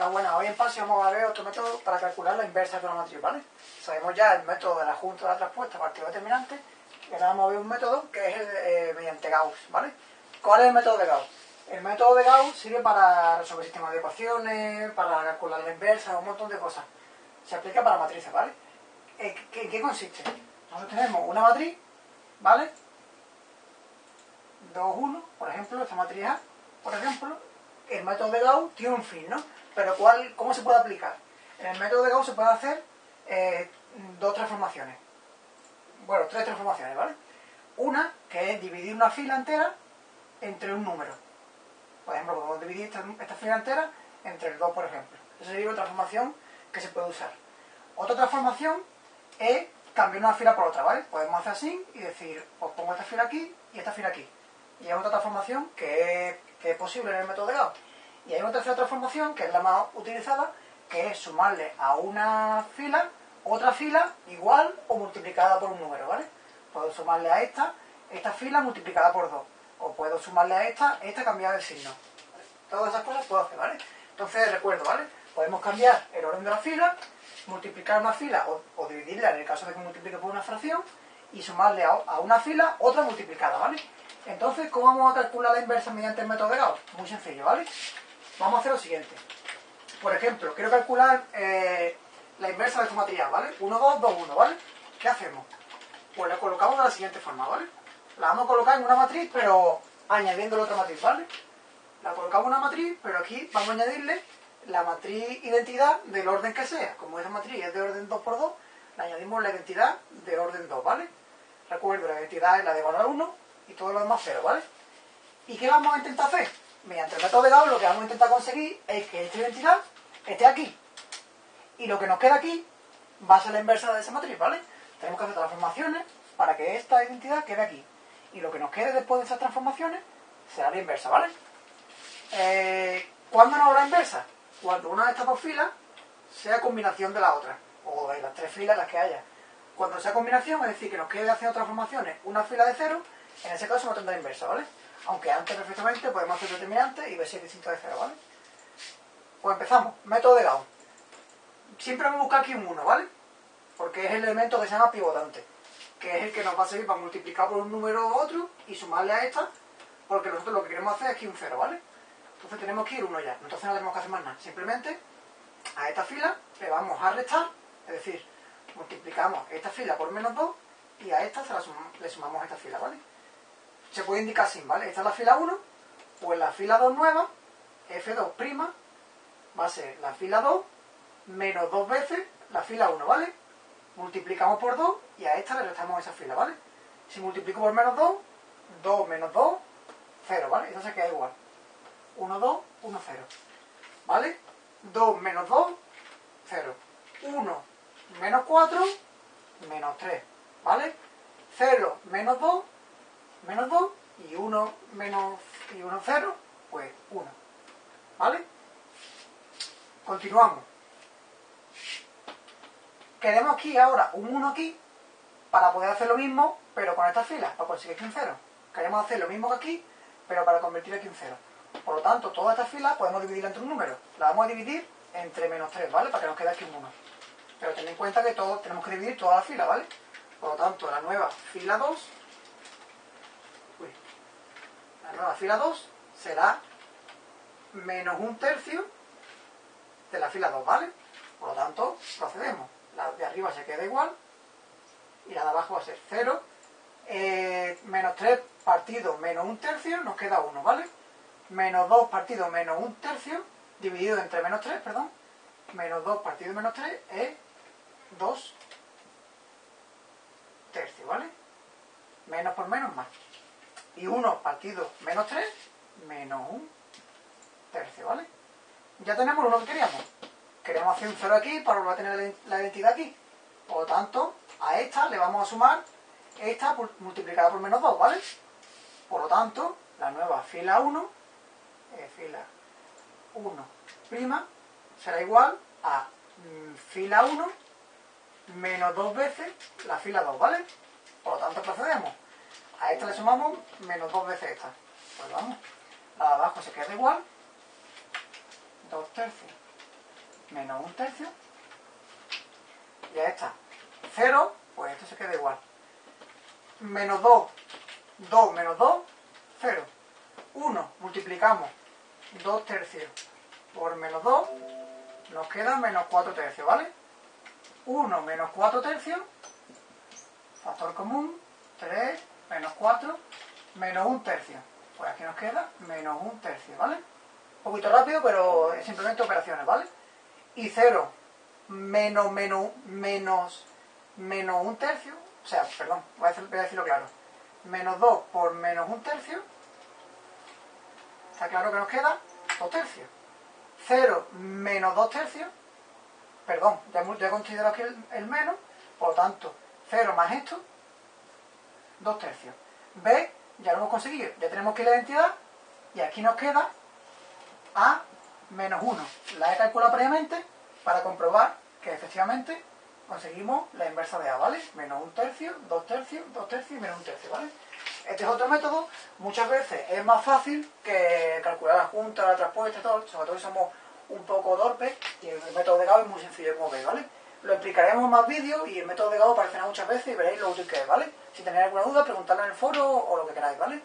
Enhorabuena, hoy en PASI vamos a ver otro método para calcular la inversa de una matriz, ¿vale? Sabemos ya el método de la junta de la traspuesta partido determinante y ahora vamos a ver un método que es eh, mediante Gauss, ¿vale? ¿Cuál es el método de Gauss? El método de Gauss sirve para resolver sistemas de ecuaciones, para calcular la inversa, un montón de cosas. Se aplica para matrices, ¿vale? ¿En qué, qué consiste? Nosotros tenemos una matriz, ¿vale? 2, 1, por ejemplo, esta matriz A, por ejemplo, el método de Gauss tiene un fin, ¿no? Pero ¿cuál, ¿cómo se puede aplicar? En el método de Gauss se puede hacer eh, dos transformaciones. Bueno, tres transformaciones, ¿vale? Una, que es dividir una fila entera entre un número. Por ejemplo, podemos dividir esta, fila entera entre el 2, por ejemplo. Esa sería una transformación que se puede usar. Otra transformación es cambiar una fila por otra, ¿vale? Podemos hacer así y decir, pues pongo esta fila aquí y esta fila aquí. Y es otra transformación que es, que es posible en el método de Gauss. Y hay una tercera transformación, que es la más utilizada, que es sumarle a una fila otra fila igual o multiplicada por un número, ¿vale? Puedo sumarle a esta, esta fila multiplicada por 2. O puedo sumarle a esta, esta cambiar de signo. Todas esas cosas puedo hacer, ¿vale? Entonces, recuerdo, ¿vale? Podemos cambiar el orden de la fila, multiplicar una fila o, o dividirla en el caso de que multiplique por una fracción y sumarle a, a una fila otra multiplicada, ¿vale? Entonces, ¿cómo vamos a calcular la inversa mediante el método de Gauss? Muy sencillo, ¿vale? Vamos a hacer lo siguiente. Por ejemplo, quiero calcular eh, la inversa de esta matriz, ¿vale? 1, 2, 2, 1, ¿vale? ¿Qué hacemos? Pues la colocamos de la siguiente forma, ¿vale? La vamos a colocar en una matriz, pero añadiendo la otra matriz, ¿vale? La colocamos en una matriz, pero aquí vamos a añadirle la matriz identidad del orden que sea. Como esa matriz es de orden 2 por 2, le añadimos la identidad de orden 2, ¿vale? Recuerdo, la identidad es la de valor 1 y todo lo demás 0, ¿vale? ¿Y qué vamos a intentar hacer? Mediante el método de lo que vamos a intentar conseguir es que esta identidad esté aquí. Y lo que nos queda aquí va a ser la inversa de esa matriz, ¿vale? Tenemos que hacer transformaciones para que esta identidad quede aquí. Y lo que nos quede después de esas transformaciones será la inversa, ¿vale? Eh, ¿Cuándo no habrá inversa? Cuando una de estas dos filas sea combinación de la otra, o de las tres filas las que haya. Cuando sea combinación, es decir, que nos quede haciendo transformaciones una fila de cero, en ese caso no tendrá inversa, ¿vale? Aunque antes perfectamente podemos hacer determinante y ver si es distinto de cero, ¿vale? Pues empezamos. Método de Gauss. Siempre vamos a buscar aquí un 1, ¿vale? Porque es el elemento que se llama pivotante, que es el que nos va a servir para multiplicar por un número u otro y sumarle a esta, porque nosotros lo que queremos hacer es aquí un 0, ¿vale? Entonces tenemos que ir uno ya. Entonces no tenemos que hacer más nada. Simplemente a esta fila le vamos a restar, es decir, multiplicamos esta fila por menos 2 y a esta se la le sumamos esta fila, ¿vale? Se puede indicar así, ¿vale? Esta es la fila 1, pues la fila 2 nueva, F2' va a ser la fila 2 menos dos veces la fila 1, ¿vale? Multiplicamos por 2 y a esta le restamos esa fila, ¿vale? Si multiplico por menos 2, 2 menos 2, 0, ¿vale? Esto se queda igual. 1, 2, 1, 0. ¿Vale? 2 menos 2, 0. 1 menos 4, menos 3. ¿Vale? 0 menos 2, menos 2. Y 1 menos y 1, 0, pues 1. ¿Vale? Continuamos. Queremos aquí ahora un 1 aquí para poder hacer lo mismo, pero con estas filas, para conseguir aquí un 0. Queremos hacer lo mismo que aquí, pero para convertir aquí un 0. Por lo tanto, toda esta fila podemos dividirla entre un número. La vamos a dividir entre menos 3, ¿vale? Para que nos quede aquí un 1. Pero ten en cuenta que todo, tenemos que dividir toda la fila, ¿vale? Por lo tanto, la nueva fila 2, la fila 2 será menos un tercio de la fila 2, ¿vale? Por lo tanto, procedemos. La de arriba se queda igual y la de abajo va a ser 0. Eh, menos 3 partido menos un tercio nos queda 1, ¿vale? Menos 2 partido menos un tercio dividido entre menos 3, perdón. Menos 2 partido menos 3 es 2 tercios, ¿vale? Menos por menos más. Y 1 partido menos 3 menos un tercio, ¿vale? Ya tenemos lo que queríamos. Queremos hacer un 0 aquí para volver a tener la identidad aquí. Por lo tanto, a esta le vamos a sumar esta multiplicada por menos 2, ¿vale? Por lo tanto, la nueva fila 1, eh, fila 1 prima, será igual a mm, fila 1 menos 2 veces la fila 2, ¿vale? Por lo tanto, procedemos. A esta le sumamos menos 2 veces esta. Pues vamos, la de abajo se queda igual. 2 tercios menos un tercio. Ya está. 0, pues esto se queda igual. Menos 2, 2 menos 2, 0. 1, multiplicamos 2 tercios por menos 2, nos queda menos 4 tercios, ¿vale? 1 menos 4 tercios, factor común, 3 menos 4, menos 1 tercio. Pues aquí nos queda menos 1 tercio, ¿vale? Un poquito rápido, pero es simplemente operaciones, ¿vale? Y 0 menos, menos, menos, menos 1 tercio, o sea, perdón, voy a, voy a decirlo claro. Menos 2 por menos 1 tercio, está claro que nos queda 2 tercios. 0 menos 2 tercios, perdón, ya he considerado aquí el, el, menos, por lo tanto, 0 más esto, 2 tercios. B, ya lo hemos conseguido, ya tenemos que la identidad, y aquí nos queda A menos 1. La he calculado previamente para comprobar que efectivamente conseguimos la inversa de A, ¿vale? Menos 1 tercio, 2 tercios, 2 tercios y menos 1 tercio, ¿vale? Este es otro método, muchas veces es más fácil que calcular la junta, la traspuesta todo, sobre todo si somos un poco torpes, y el método de Gauss es muy sencillo como veis, ¿vale? Lo explicaremos en más vídeos y el método de Gauss aparecerá muchas veces y veréis lo útil que es, ¿vale? Si tenéis alguna duda, preguntadla en el foro o lo que queráis, ¿vale?